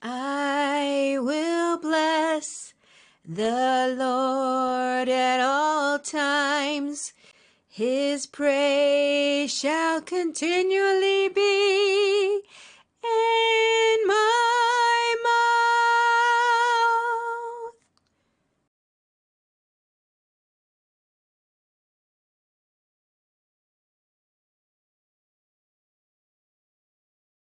I will bless the Lord at all times. His praise shall continually be